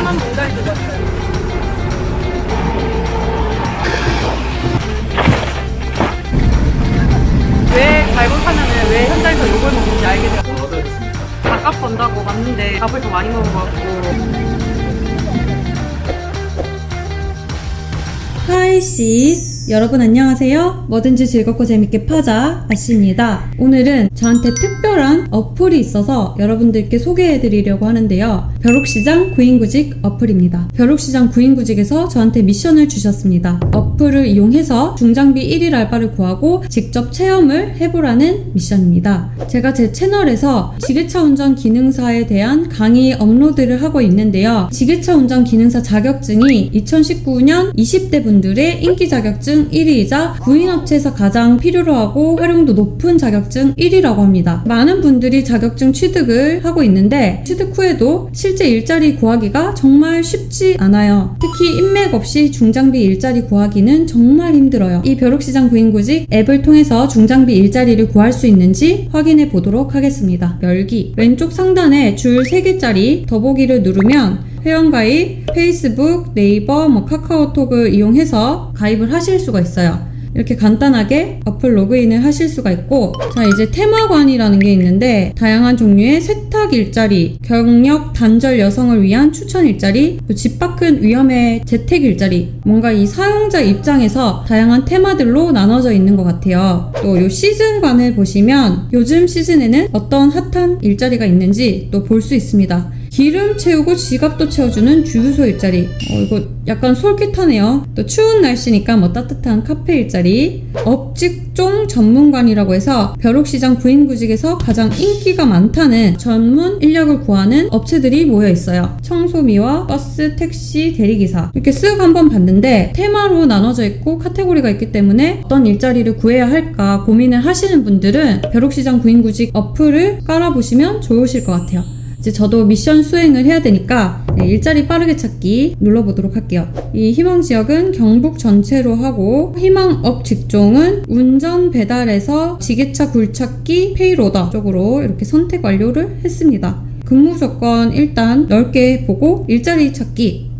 까만 모자리 들었어요. 왜 잘못하면 왜 현장에서 욕을 먹는지 알게 되고 밥값 번다고 왔는데 밥을 더 많이 먹은 것 같고. Hi sis 여러분 안녕하세요. 뭐든지 즐겁고 재밌게 파자 아씨입니다. 오늘은 저한테 특별한 어플이 있어서 여러분들께 소개해 드리려고 하는데요. 벼룩시장 구인구직 어플입니다. 벼룩시장 구인구직에서 저한테 미션을 주셨습니다. 어플을 이용해서 중장비 1일 알바를 구하고 직접 체험을 해보라는 미션입니다. 제가 제 채널에서 지게차 운전 기능사에 대한 강의 업로드를 하고 있는데요. 지게차 운전 기능사 자격증이 2019년 20대 분들의 인기 자격증 1위이자 구인업체에서 가장 필요로 하고 활용도 높은 자격증 1위라고 합니다. 많은 분들이 자격증 취득을 하고 있는데 취득 후에도 실제 일자리 구하기가 정말 쉽지 않아요. 특히 인맥 없이 중장비 일자리 구하기는 정말 힘들어요. 이 벼룩시장 구인구직 앱을 통해서 중장비 일자리를 구할 수 있는지 확인해 보도록 하겠습니다. 열기 왼쪽 상단에 줄 3개짜리 더보기를 누르면 회원가입, 페이스북, 네이버, 뭐 카카오톡을 이용해서 가입을 하실 수가 있어요. 이렇게 간단하게 어플 로그인을 하실 수가 있고 자 이제 테마관이라는 게 있는데 다양한 종류의 세탁 일자리, 경력 단절 여성을 위한 추천 일자리, 또집 밖은 위험의 재택 일자리 뭔가 이 사용자 입장에서 다양한 테마들로 나눠져 있는 것 같아요 또이 시즌관을 보시면 요즘 시즌에는 어떤 핫한 일자리가 있는지 또 볼 수 있습니다 기름 채우고 지갑도 채워주는 주유소 일자리. 어, 이거 약간 솔깃하네요. 또 추운 날씨니까 뭐 따뜻한 카페 일자리. 업직종 전문관이라고 해서 벼룩시장 구인구직에서 가장 인기가 많다는 전문 인력을 구하는 업체들이 모여 있어요. 청소 미화 버스, 택시, 대리기사. 이렇게 쓱 한번 봤는데 테마로 나눠져 있고 카테고리가 있기 때문에 어떤 일자리를 구해야 할까 고민을 하시는 분들은 벼룩시장 구인구직 어플을 깔아보시면 좋으실 것 같아요. 이제 저도 미션 수행을 해야 되니까 네, 일자리 빠르게 찾기 눌러보도록 할게요. 이 희망 지역은 경북 전체로 하고 희망업 직종은 운전 배달에서 지게차 굴착기 페이로더 쪽으로 이렇게 선택 완료를 했습니다. 근무 조건 일단 넓게 보고 일자리 찾기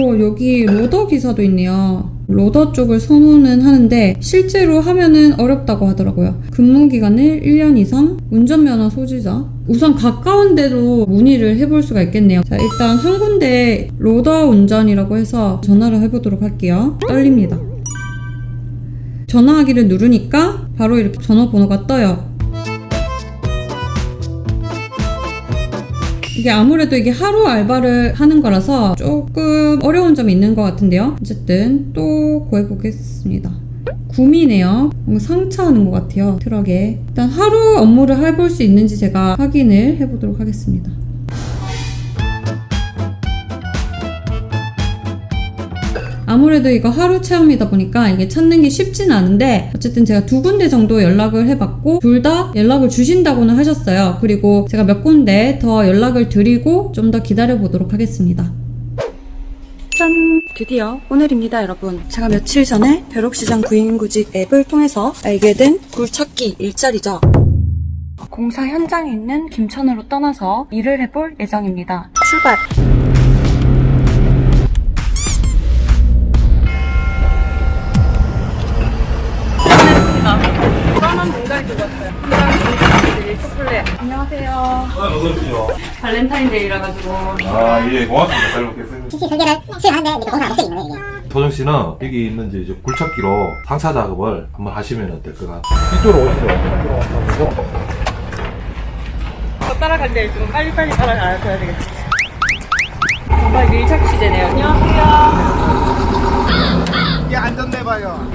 오 여기 로더 기사도 있네요. 로더 쪽을 선호는 하는데 실제로 하면은 어렵다고 하더라고요. 근무 기간을 1년 이상, 운전면허 소지자. 우선 가까운 데로 문의를 해볼 수가 있겠네요. 자, 일단 한 군데 로더 운전이라고 해서 전화를 해보도록 할게요. 떨립니다. 전화하기를 누르니까 바로 이렇게 전화번호가 떠요. 이게 아무래도 이게 하루 알바를 하는 거라서 조금 어려운 점이 있는 것 같은데요. 어쨌든 또 구해보겠습니다. 구미네요. 상차하는 것 같아요. 트럭에. 일단 하루 업무를 해볼 수 있는지 제가 확인을 해보도록 하겠습니다. 아무래도 이거 하루 체험이다 보니까 이게 찾는 게 쉽진 않은데 어쨌든 제가 두 군데 정도 연락을 해봤고 둘 다 연락을 주신다고는 하셨어요. 그리고 제가 몇 군데 더 연락을 드리고 좀 더 기다려 보도록 하겠습니다. 짠! 드디어 오늘입니다, 여러분. 제가 며칠 전에 벼룩시장 구인구직 앱을 통해서 알게 된 굴찾기 일자리죠. 공사 현장에 있는 김천으로 떠나서 일을 해볼 예정입니다. 출발! 발렌타인데이라 가지고 아, 예, 고맙습니다. 잘 먹겠습니다. PC 설계를 수행하는데 이제 있는 거예요. 이게. 도정 씨는 여기 있는 이제 굴착기로 상차 작업을 한번 하시면 어떨 것 같아요. 이쪽으로 오시죠. 저 따라갈 때 좀 빨리빨리 따라가야 되겠지. 정말 밀착 취재네요. 안녕하세요. 이게 안전 내봐요.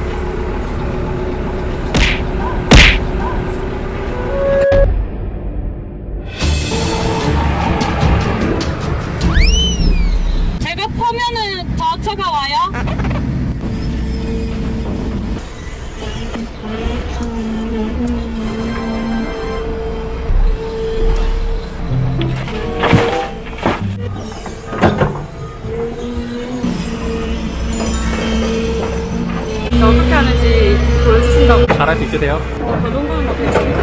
있으세요? 어, 저 정도는 못 해요.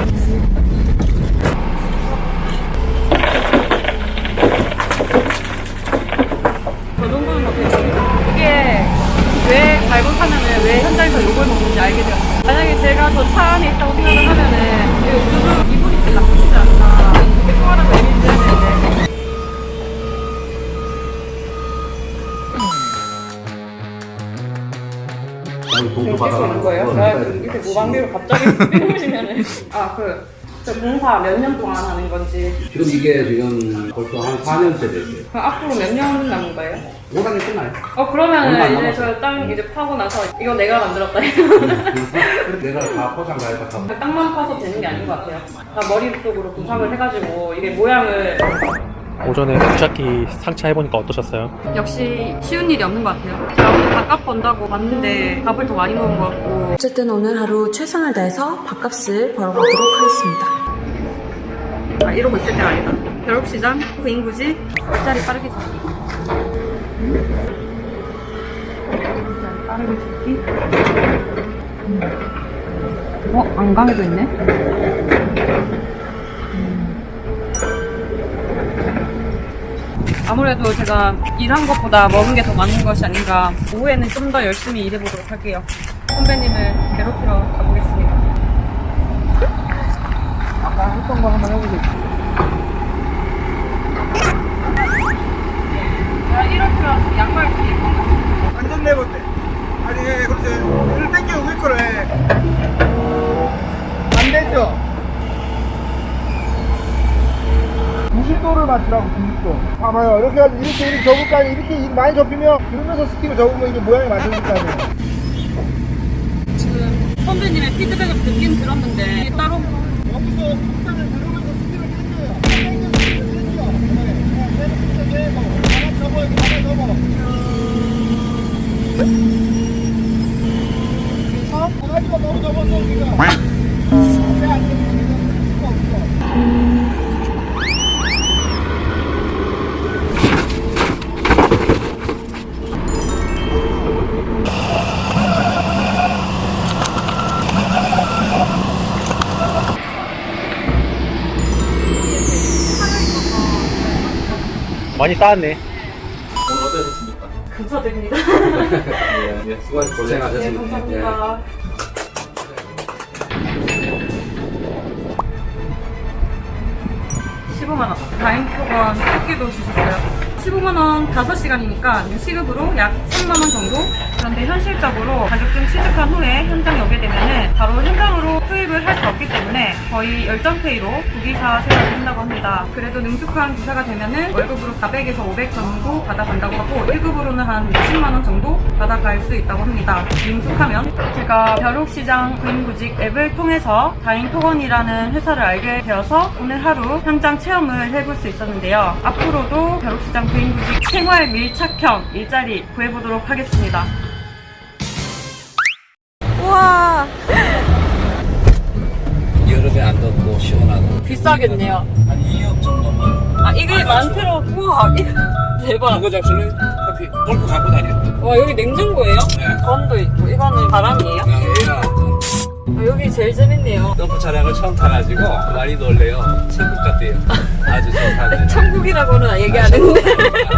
돈도 하는 거예요? 제가 이렇게 무방비로 갑자기 이러시면은 아그 저 봉사 몇 년 동안 하는 건지 지금 이게 지금 벌써 한 4년째 됐어요. 그럼 앞으로 몇 년 남은 거예요? 오랑이 끝나요. 어 그러면은 안 이제 남았어요. 저땅 이제 파고 나서 이거 내가 만들었다 내가 다 포장 다 해서 다 땅만 파서 되는 게 아닌 것 같아요. 다 머릿속으로 구상을 해가지고 이게 모양을 오전에 굴착기 상차 해보니까 어떠셨어요? 역시 쉬운 일이 없는 것 같아요. 제가 오늘 밥값 번다고 왔는데 밥을 더 많이 먹은 것 같고 어쨌든 오늘 하루 최선을 다해서 밥값을 벌어보도록 하겠습니다. 아 이러고 있을 때가 아니다. 벼룩시장, 구인구지, 얼짜리 빠르게 잡기. 얼짜리 빠르게 잡기. 어? 안강에도 있네? 아무래도 제가 일한 것보다 먹은 게 더 많은 것이 아닌가. 오후에는 좀 더 열심히 일해보도록 할게요. 선배님을 괴롭히러 가보겠습니다. 아까 했던 거 한번 해보겠습니다. 야, 이렇게 와서 양말 뒤에 완전 내본데. 아니, 예, 그렇지. 을 땡겨 왜 그래? 안 되죠? 90도를 맞추라고, 90도. 봐봐요. 이렇게, 이렇게, 이렇게 접을 거 아니에요. 이렇게 많이 접히면, 그러면서 스틱을 접으면 이게 모양이 맞춰질 거 아니에요. 지금 선배님의 피드백을 듣긴 들었는데 따로 여기서 폭탄을 들으면서 스틱을 당겨요. 당겨서 스틱을 당겨. 네, 네, 네, 뭐. 하나 접어, 이렇게 하나 접어. 그래서, 하지만 너무 접었어, 우 많이 쌓았네. 오늘 어떠셨습니까? 감사드립니다. 예, 예, 수고하셨습니다. 네, 고생하셨습니다. 감사합니다. 십 15만 원. 다행표건 토끼도 주셨어요. 15만 원 5시간이니까 시급으로 약 3만 원 정도? 그런데 현실적으로 자격증 취득한 후에 현장에 오게 되면은 바로 현장으로 투입을 할 수 없기 때문에 거의 열정페이로 부기사 생활을 한다고 합니다. 그래도 능숙한 기사가 되면은 월급으로 400에서 500 정도 받아간다고 하고 1급으로는 한 60만 원 정도 받아갈 수 있다고 합니다. 능숙하면 제가 벼룩시장 구인구직 앱을 통해서 다인토건이라는 회사를 알게 되어서 오늘 하루 현장 체험을 해볼 수 있었는데요. 앞으로도 벼룩시장 구인구직 생활 밀착형 일자리 구해보도록 하겠습니다. 우와 여름에 안 덥고 시원하고 비싸겠네요. 한 2억 정도면 아 이게 만트로 우와 이거 대박. 이거 잡수는 커피 골프 갖고 다녀. 와 여기 냉장고예요? 네. 건도 있고 이거는 바람이에요? 아, 여기 제일 재밌네요. 점프 차량을 처음 타가지고 많이 놀래요. 천국 같대요. 아주 좋다네. 천국이라고는 얘기 안 했는데. 아,